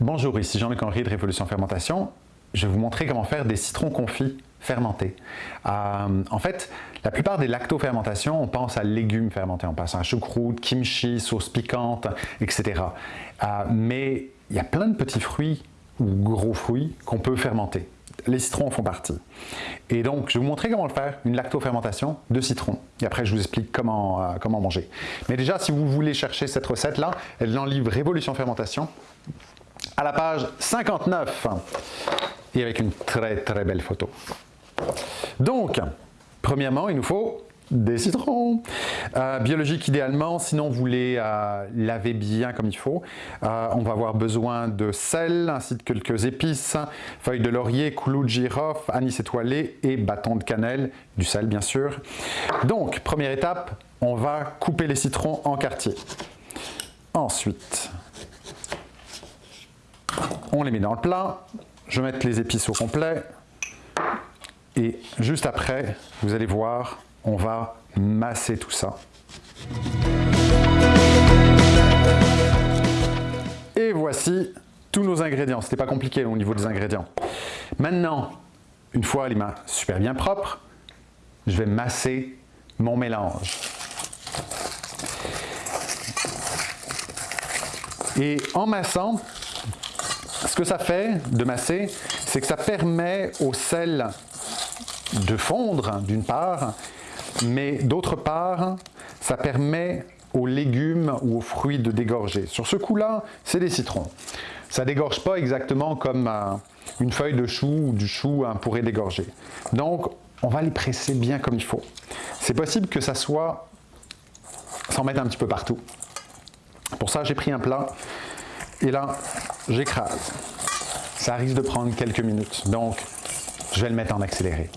Bonjour, ici Jean-Luc Henry de Révolution Fermentation. Je vais vous montrer comment faire des citrons confits fermentés. Euh, en fait, la plupart des lactofermentations, on pense à légumes fermentés, on pense à choucroute, kimchi, sauce piquante, etc. Euh, mais il y a plein de petits fruits ou gros fruits qu'on peut fermenter. Les citrons en font partie. Et donc, je vais vous montrer comment faire, une lactofermentation de citron. Et après, je vous explique comment, euh, comment manger. Mais déjà, si vous voulez chercher cette recette-là, elle est livre Révolution Fermentation à la page 59 et avec une très très belle photo. Donc, premièrement, il nous faut des citrons. Euh, biologiques idéalement, sinon vous les euh, lavez bien comme il faut. Euh, on va avoir besoin de sel, ainsi que quelques épices, feuilles de laurier, clous de girofle, anis étoilé et bâton de cannelle, du sel bien sûr. Donc, première étape, on va couper les citrons en quartiers. Ensuite, on les met dans le plat, je vais les épices au complet et juste après, vous allez voir, on va masser tout ça. Et voici tous nos ingrédients. C'était pas compliqué au niveau des ingrédients. Maintenant, une fois les mains super bien propres, je vais masser mon mélange. Et en massant, ce que ça fait de masser, c'est que ça permet au sel de fondre d'une part, mais d'autre part, ça permet aux légumes ou aux fruits de dégorger. Sur ce coup-là, c'est des citrons. Ça dégorge pas exactement comme euh, une feuille de chou ou du chou hein, pourrait dégorger. Donc, on va les presser bien comme il faut. C'est possible que ça soit s'en mettre un petit peu partout. Pour ça, j'ai pris un plat et là, j'écrase. Ça risque de prendre quelques minutes, donc je vais le mettre en accéléré.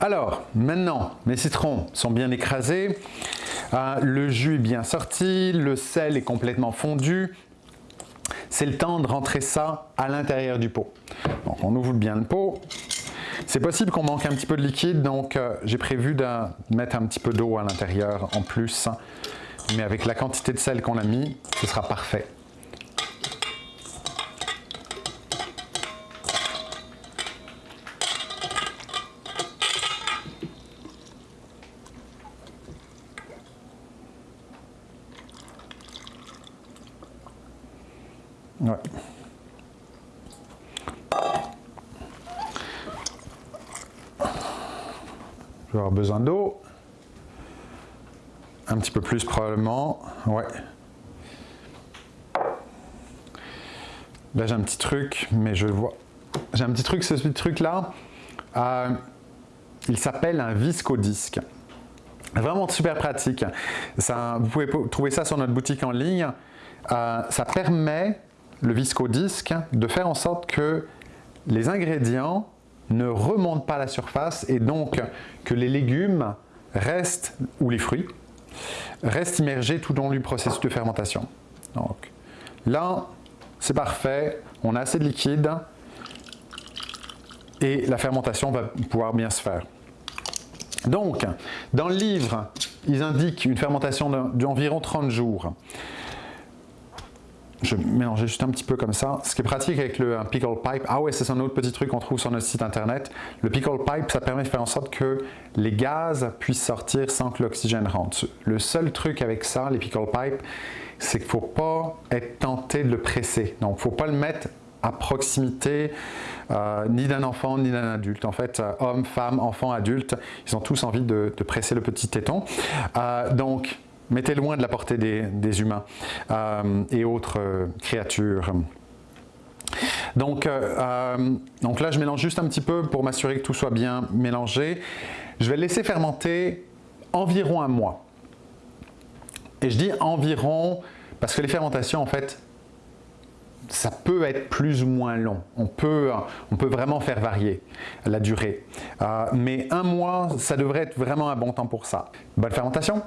Alors, maintenant, mes citrons sont bien écrasés, euh, le jus est bien sorti, le sel est complètement fondu. C'est le temps de rentrer ça à l'intérieur du pot. Donc, on ouvre bien le pot. C'est possible qu'on manque un petit peu de liquide, donc euh, j'ai prévu de mettre un petit peu d'eau à l'intérieur en plus. Mais avec la quantité de sel qu'on a mis, ce sera parfait. Ouais. Je vais avoir besoin d'eau. Un petit peu plus probablement. Ouais. Là j'ai un petit truc, mais je vois. J'ai un petit truc, ce petit truc là. Euh, il s'appelle un viscodisque. Vraiment super pratique. Vous pouvez trouver ça sur notre boutique en ligne. Euh, ça permet le viscodisque de faire en sorte que les ingrédients ne remontent pas à la surface et donc que les légumes restent, ou les fruits, restent immergés tout au long du processus de fermentation. Donc là, c'est parfait, on a assez de liquide et la fermentation va pouvoir bien se faire. Donc, dans le livre, ils indiquent une fermentation d'environ 30 jours je mélangeais juste un petit peu comme ça. Ce qui est pratique avec le pickle pipe, ah ouais, c'est un autre petit truc qu'on trouve sur notre site internet. Le pickle pipe, ça permet de faire en sorte que les gaz puissent sortir sans que l'oxygène rentre. Le seul truc avec ça, les pickle pipe, c'est qu'il ne faut pas être tenté de le presser. Donc, il ne faut pas le mettre à proximité euh, ni d'un enfant ni d'un adulte. En fait, euh, hommes, femmes, enfants, adultes, ils ont tous envie de, presser le petit téton. Euh, donc, mettez loin de la portée des, humains euh, et autres euh, créatures. Donc, euh, donc là, je mélange juste un petit peu pour m'assurer que tout soit bien mélangé. Je vais laisser fermenter environ un mois. Et je dis environ parce que les fermentations, en fait, ça peut être plus ou moins long. On peut, on peut vraiment faire varier la durée. mais un mois, ça devrait être vraiment un bon temps pour ça. Bonne fermentation